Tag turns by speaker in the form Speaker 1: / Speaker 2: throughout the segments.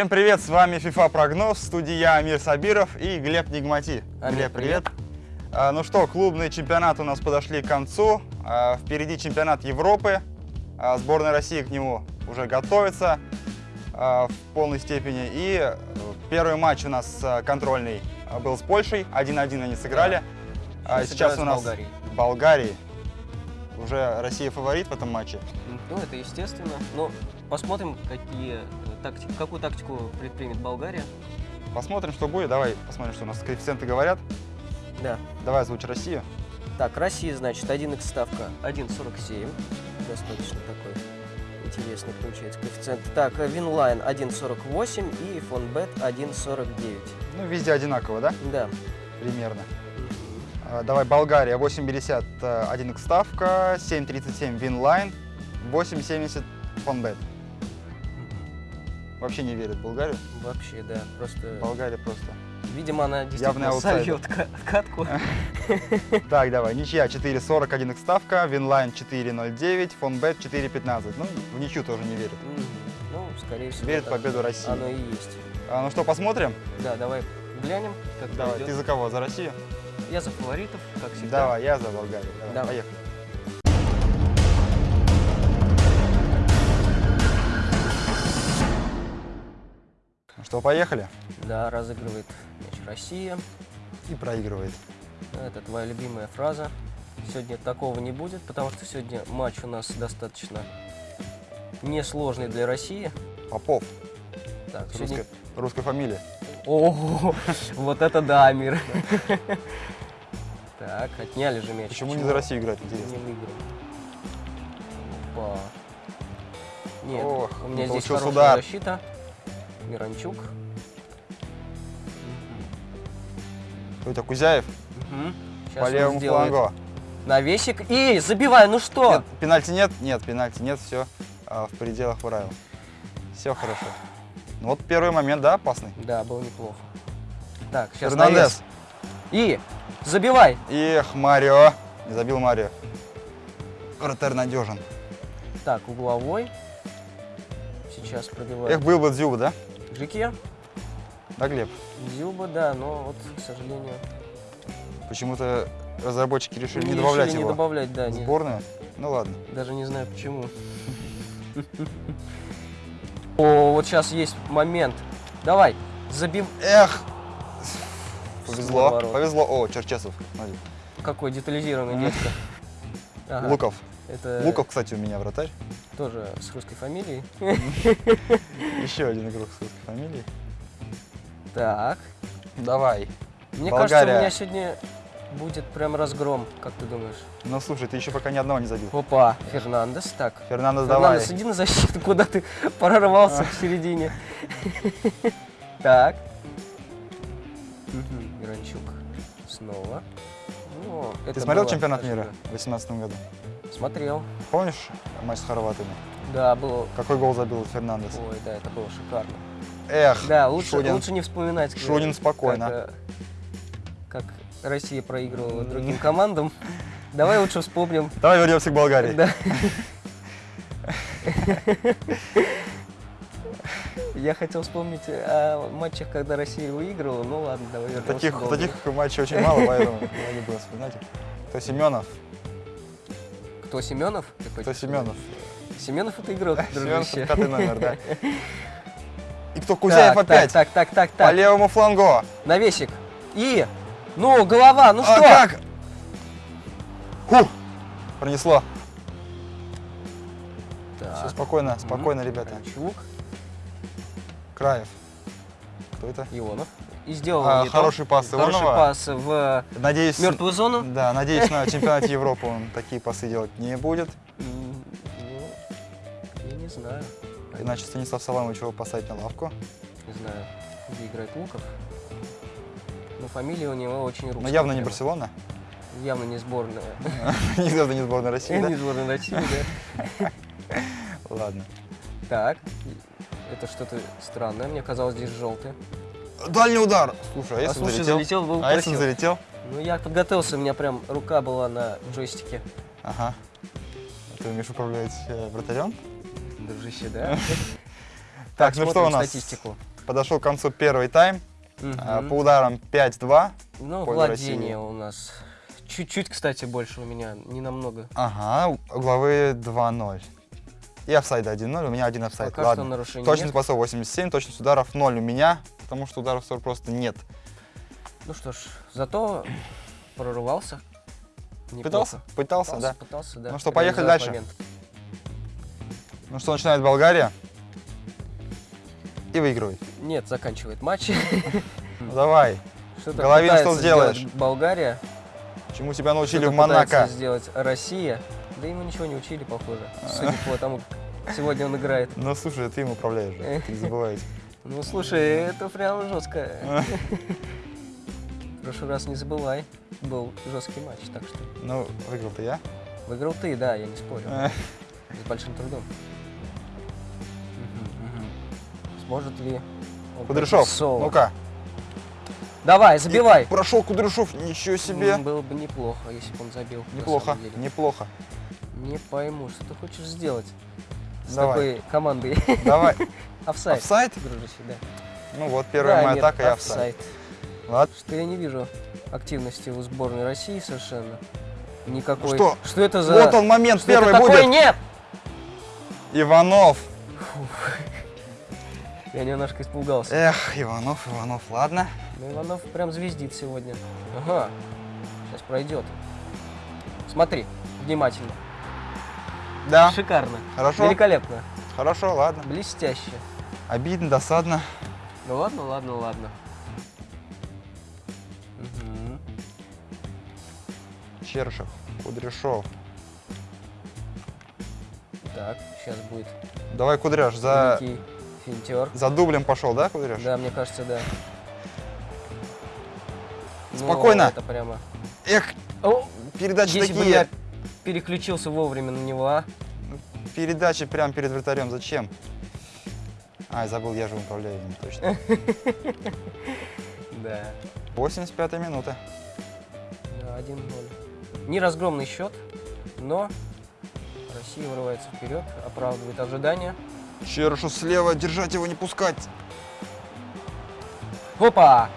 Speaker 1: Всем привет, с вами FIFA Прогноз, студия я Амир Сабиров и Глеб Нигмати.
Speaker 2: Амир,
Speaker 1: Глеб, привет. А, ну что, клубные чемпионаты у нас подошли к концу. А, впереди чемпионат Европы. А, сборная России к нему уже готовится в полной степени. И э, первый матч у нас а, контрольный был с Польшей. 1-1 они сыграли. А,
Speaker 2: Сейчас
Speaker 1: сейчас у нас
Speaker 2: Болгарией.
Speaker 1: Болгарии. Уже Россия фаворит в этом матче.
Speaker 2: Ну, это естественно. Но посмотрим, какие, э, такти- какую тактику предпримет Болгария.
Speaker 1: Посмотрим, что будет. Давай посмотрим, что у нас коэффициенты говорят.
Speaker 2: Да.
Speaker 1: Давай озвучь Россию.
Speaker 2: Так, Россия, значит, 1х ставка 1.47. Достаточно такой интересный получается коэффициент. Так, э, Winline 1.48 и Фонбет 1.49.
Speaker 1: Ну, везде одинаково, да?
Speaker 2: Да.
Speaker 1: Примерно. А, Давай, Болгария, 8,50 э, 1 ставка, 7,37 Winline, 8,70 Фонбет. Вообще не верит в Болгарию.
Speaker 2: Вообще, да. Просто,
Speaker 1: Болгария просто.
Speaker 2: видимо, она действительно сольет ка- катку.
Speaker 1: Так, давай, ничья 4,40 1 ставка, Winline 4,09, Фонбет 4,15. Ну, в ничью тоже не верит.
Speaker 2: Ну, скорее всего,
Speaker 1: Верит в победу России.
Speaker 2: Оно и есть.
Speaker 1: А, ну что, посмотрим?
Speaker 2: Да, давай глянем, как
Speaker 1: Давай,
Speaker 2: пойдет.
Speaker 1: ты за кого? За Россию?
Speaker 2: Я за фаворитов, как всегда.
Speaker 1: Давай, я за Болгарию. Давай,
Speaker 2: Давай.
Speaker 1: поехали. Что, поехали?
Speaker 2: Да, разыгрывает мяч Россия.
Speaker 1: И проигрывает.
Speaker 2: Это твоя любимая фраза. Сегодня такого не будет, потому что сегодня матч у нас достаточно несложный для России.
Speaker 1: Попов.
Speaker 2: Так,
Speaker 1: С
Speaker 2: сегодня...
Speaker 1: Русской, русской фамилией.
Speaker 2: О, вот это да, мир. Так, отняли же мяч.
Speaker 1: Почему не за Россию играть,
Speaker 2: Не
Speaker 1: интересно?
Speaker 2: выиграл. Опа. Нет, у меня
Speaker 1: не
Speaker 2: здесь хорошая защита. Миранчук.
Speaker 1: Это, Кузяев?
Speaker 2: Мгм. Щас
Speaker 1: По левому флангу.
Speaker 2: Навесик. И забивай, ну что?
Speaker 1: Нет, пенальти нет? Нет, пенальти нет, все в пределах правил. Все хорошо. Ну вот первый момент, да, опасный?
Speaker 2: Да, было неплохо. Так, сейчас
Speaker 1: Фернандес.
Speaker 2: И забивай.
Speaker 1: Эх, Марио. Не забил Марио. Вратарь надежен.
Speaker 2: Так, угловой. Сейчас пробивает.
Speaker 1: Эх, был бы Дзюба, да?
Speaker 2: Жике.
Speaker 1: Да, Глеб?
Speaker 2: Зюба, да, но вот, к сожалению,
Speaker 1: Почему-то разработчики решили не
Speaker 2: решили
Speaker 1: добавлять
Speaker 2: не
Speaker 1: его
Speaker 2: добавлять, да, не-
Speaker 1: сборную. Ну ладно.
Speaker 2: даже не знаю почему. О, вот сейчас есть момент. Давай, забив.
Speaker 1: Эх! Повезло, повезло. О, Черчесов.
Speaker 2: Какой детализированный детка.
Speaker 1: Луков.
Speaker 2: Это
Speaker 1: Луков, кстати, у меня вратарь.
Speaker 2: Тоже с русской фамилией.
Speaker 1: Еще один игрок с русской фамилией.
Speaker 2: Так.
Speaker 1: Давай.
Speaker 2: Мне
Speaker 1: Болгария.
Speaker 2: кажется, у меня сегодня будет прям разгром. Как ты думаешь?
Speaker 1: Ну слушай, ты еще пока ни одного не забил.
Speaker 2: Опа, Фернандес. Так,
Speaker 1: Фернандо, давай.
Speaker 2: Фернандес, иди на защиту, куда ты прорвался в середине. Так. Мгм, Миранчук. Снова. Ну,
Speaker 1: Ты смотрел чемпионат мира в 2018 году?
Speaker 2: Смотрел.
Speaker 1: Помнишь матч с хорватами?
Speaker 2: Да, было.
Speaker 1: Какой гол забил Фернандес?
Speaker 2: Ой, да, это было шикарно.
Speaker 1: Эх,
Speaker 2: Да, лучше,
Speaker 1: Шунин.
Speaker 2: лучше не вспоминать. как-
Speaker 1: Шунин спокойно.
Speaker 2: Как, э, как Россия проигрывала другим командам. Давай лучше вспомним.
Speaker 1: Давай вернемся к Болгарии.
Speaker 2: Да. Я хотел вспомнить о матчах, когда Россия выигрывала. Ну ладно, давай вернемся
Speaker 1: Таких,
Speaker 2: к Болгарии.
Speaker 1: таких матчей очень мало, поэтому я не буду вспоминать. Кто Семенов?
Speaker 2: Кто Семенов?
Speaker 1: Кто
Speaker 2: хочешь
Speaker 1: Семенов?
Speaker 2: Семенов это игрок,
Speaker 1: Семенов
Speaker 2: дружище.
Speaker 1: пятый номер, да. И кто Кузяев
Speaker 2: Так,
Speaker 1: опять?
Speaker 2: Так, так, так, так,
Speaker 1: По
Speaker 2: так.
Speaker 1: левому флангу.
Speaker 2: Навесик. И, ну, голова, ну
Speaker 1: А
Speaker 2: что?
Speaker 1: как? Фу! Пронесло.
Speaker 2: Так.
Speaker 1: Все спокойно, спокойно, ребята.
Speaker 2: Ковальчук,
Speaker 1: Краев. Кто это?
Speaker 2: Ионов. И сделал
Speaker 1: А, хороший пас
Speaker 2: Хороший
Speaker 1: Ионова.
Speaker 2: пас в
Speaker 1: Надеюсь,
Speaker 2: мертвую зону.
Speaker 1: да, надеюсь, на чемпионате Европы он такие пасы делать не будет.
Speaker 2: Ну, я не знаю.
Speaker 1: Иначе Станислав Саламович его посадить на лавку.
Speaker 2: Не знаю, где играет Луков. Но фамилия у него очень русская.
Speaker 1: Но явно не. Барселона.
Speaker 2: Явно не сборная.
Speaker 1: Явно не сборная России,
Speaker 2: Не сборная России, да.
Speaker 1: Ладно.
Speaker 2: Так, это что-то странное. Мне казалось, здесь желтый.
Speaker 1: Дальний удар. Слушай, а
Speaker 2: А
Speaker 1: если
Speaker 2: слушай,
Speaker 1: залетел?
Speaker 2: залетел, был
Speaker 1: А если
Speaker 2: красиво.
Speaker 1: залетел?
Speaker 2: Ну, я подготовился, у меня прям рука была на джойстике.
Speaker 1: Ага. А Ты умеешь управлять э, вратарем?
Speaker 2: Дружище, да?
Speaker 1: Так, ну что у нас?
Speaker 2: статистику.
Speaker 1: Подошел к концу первый тайм. А. По ударам 5-2.
Speaker 2: Ну, владение у нас чуть-чуть, кстати, больше у меня, не намного.
Speaker 1: Ага, угловые 2-0. И офсайд 1-0, у меня один офсайд.
Speaker 2: Пока что
Speaker 1: Ладно.
Speaker 2: нарушений
Speaker 1: Точность
Speaker 2: нет.
Speaker 1: пасов 87, точность ударов 0 у меня, потому что ударов в створ просто нет.
Speaker 2: Ну что ж, зато прорывался. Неплохо.
Speaker 1: Пытался? Пытался, да.
Speaker 2: Пытался, да.
Speaker 1: Ну что, поехали дальше.
Speaker 2: момент.
Speaker 1: Ну что, начинает Болгария. И выигрывает.
Speaker 2: Нет, заканчивает матч.
Speaker 1: Ну, давай.
Speaker 2: Что-то
Speaker 1: Головин, что сделаешь?
Speaker 2: Болгария.
Speaker 1: Чему тебя научили в Монако?
Speaker 2: сделать Россия. Да ему ничего не учили, похоже. Судя по тому, как сегодня он играет.
Speaker 1: Ну слушай, ты им управляешь же, ты не забывайте.
Speaker 2: Ну слушай, это прям жестко. В прошлый раз не забывай. Был жесткий матч, так что.
Speaker 1: Ну, выиграл-то я.
Speaker 2: Выиграл ты, да, я не спорю.
Speaker 1: Э,
Speaker 2: С большим трудом. Сможет ли
Speaker 1: Кудряшов, ну-ка.
Speaker 2: Давай, забивай.
Speaker 1: Прошел Кудряшов, ничего себе.
Speaker 2: Было бы неплохо, если бы он забил.
Speaker 1: Неплохо, неплохо.
Speaker 2: Не пойму, что ты хочешь сделать с
Speaker 1: Давай.
Speaker 2: такой командой.
Speaker 1: Давай.
Speaker 2: Офсайд.
Speaker 1: Офсайд?
Speaker 2: Дружище, да.
Speaker 1: Ну вот, первая
Speaker 2: Да,
Speaker 1: моя
Speaker 2: нет,
Speaker 1: атака и офсайд. Ладно.
Speaker 2: Что я не вижу активности у сборной России совершенно. Никакой.
Speaker 1: Что?
Speaker 2: Что это за...
Speaker 1: Вот он момент,
Speaker 2: Что это
Speaker 1: первый
Speaker 2: такое?
Speaker 1: будет.
Speaker 2: Нет!
Speaker 1: Иванов.
Speaker 2: Я немножко испугался.
Speaker 1: Эх, Иванов, Иванов, ладно.
Speaker 2: Ну, Иванов прям звездит сегодня. Ага. Сейчас пройдет. Смотри, внимательно.
Speaker 1: Да,
Speaker 2: Шикарно.
Speaker 1: хорошо,
Speaker 2: Великолепно.
Speaker 1: хорошо, ладно.
Speaker 2: Блестяще.
Speaker 1: Обидно, досадно.
Speaker 2: Ну ладно, ладно, ладно. Мгм.
Speaker 1: Чершев, Кудряшов.
Speaker 2: Так, сейчас будет
Speaker 1: Давай, Кудряш, за,
Speaker 2: великий финтер.
Speaker 1: за дублем пошел, да, Кудряш?
Speaker 2: Да, мне кажется, да. Ну,
Speaker 1: Спокойно.
Speaker 2: это прямо...
Speaker 1: Эх,
Speaker 2: О,
Speaker 1: передачи
Speaker 2: если бы
Speaker 1: такие.
Speaker 2: я переключился вовремя на него, а?
Speaker 1: Передачи прямо перед вратарем, зачем? Ай, забыл, я же управляю ими, точно.
Speaker 2: Да.
Speaker 1: 85 минута.
Speaker 2: Да, 1-0. Не разгромный счет, но Россия вырывается вперед, оправдывает ожидания.
Speaker 1: Чершу слева, держать его, не пускать.
Speaker 2: Опа!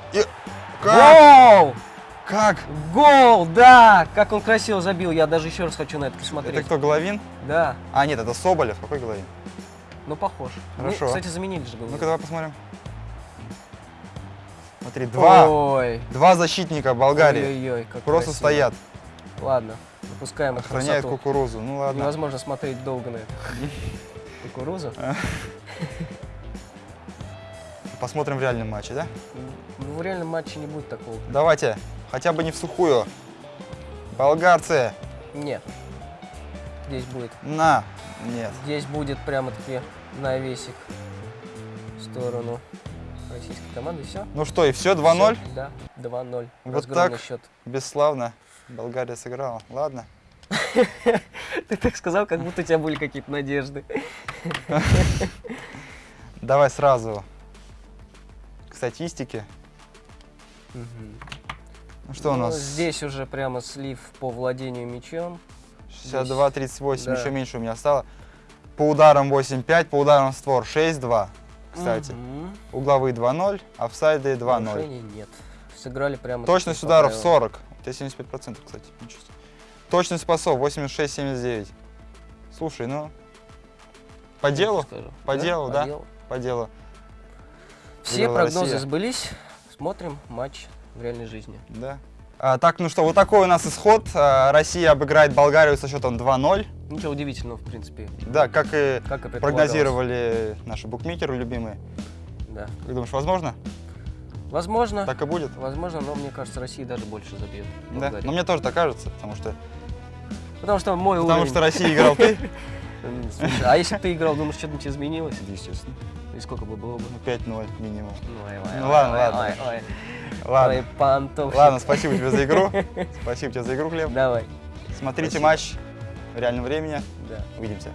Speaker 1: Как?
Speaker 2: Гол!
Speaker 1: Как?
Speaker 2: Гол, да! Как он красиво забил, я даже еще раз хочу на это посмотреть.
Speaker 1: Это кто, Головин?
Speaker 2: Да,
Speaker 1: А, нет, это Соболев. Какой Головин?
Speaker 2: ну похож.
Speaker 1: Хорошо.
Speaker 2: Ну, кстати, заменили же
Speaker 1: Ну-ка, давай посмотрим. Смотри, два,
Speaker 2: Ой.
Speaker 1: два защитника Болгарии
Speaker 2: Ой-ой-ой, как
Speaker 1: просто
Speaker 2: красиво.
Speaker 1: стоят,
Speaker 2: Ладно, выпускаем эту
Speaker 1: охраняют
Speaker 2: красоту.
Speaker 1: кукурузу. Ну ладно.
Speaker 2: Невозможно смотреть долго на эту кукурузу.
Speaker 1: Посмотрим в реальном матче, да?
Speaker 2: Ну, в реальном матче не будет такого.
Speaker 1: Давайте, хотя бы не в сухую. Болгарцы,
Speaker 2: Нет. Здесь будет.
Speaker 1: на. Нет.
Speaker 2: Здесь будет прямо-таки навесик в сторону российской команды. Все.
Speaker 1: Ну что, и все, 2-0?
Speaker 2: Да, 2-0.
Speaker 1: Вот
Speaker 2: Разгромный
Speaker 1: так.
Speaker 2: счет.
Speaker 1: Бесславно. Болгария сыграла. Ладно.
Speaker 2: Ты так сказал, как будто у тебя были какие-то надежды.
Speaker 1: Давай сразу к статистике. Ну что у
Speaker 2: Ну,
Speaker 1: нас?
Speaker 2: Здесь уже прямо слив по владению мячом.
Speaker 1: 62-38,
Speaker 2: Да.
Speaker 1: еще меньше у меня стало. По ударам 8-5, по ударам в створ 6-2. Кстати,
Speaker 2: Мгм.
Speaker 1: угловые 2-0, офсайды 2-0.
Speaker 2: Нарушений нет. Сыграли прямо
Speaker 1: Точность
Speaker 2: по
Speaker 1: ударов
Speaker 2: правилам.
Speaker 1: 40. У тебя 75%, кстати. Точность пасов 86-79. Слушай, ну, по
Speaker 2: Я
Speaker 1: делу, по делу, да?
Speaker 2: делу.
Speaker 1: по делу.
Speaker 2: Все прогнозы
Speaker 1: Россия.
Speaker 2: сбылись. Смотрим матч в реальной жизни.
Speaker 1: Да. А, так, ну что, вот такой у нас исход. А, Россия обыграет Болгарию со счетом 2-0.
Speaker 2: Ничего удивительного, в принципе.
Speaker 1: Да, как и
Speaker 2: Как и
Speaker 1: прогнозировали наши букмекеры любимые.
Speaker 2: Да.
Speaker 1: Как думаешь, возможно?
Speaker 2: Возможно,
Speaker 1: Так и будет?
Speaker 2: возможно, но мне кажется, Россия даже больше забьет.
Speaker 1: Да. Но мне тоже так кажется, потому что,
Speaker 2: Потому что мой
Speaker 1: потому
Speaker 2: уровень...
Speaker 1: что Россия играл ты.
Speaker 2: Слушай, а если бы ты играл, думаешь, что-нибудь изменилось?
Speaker 1: Естественно.
Speaker 2: И сколько бы было бы?
Speaker 1: Ну, 5-0 минимум.
Speaker 2: Ну, ой,
Speaker 1: Ну,
Speaker 2: ой,
Speaker 1: ладно, ладно. Ладно. Ладно, спасибо тебе за игру. Спасибо тебе за игру, Глеб.
Speaker 2: Давай.
Speaker 1: Смотрите
Speaker 2: Спасибо.
Speaker 1: матч в реальном времени.
Speaker 2: Да.
Speaker 1: Увидимся.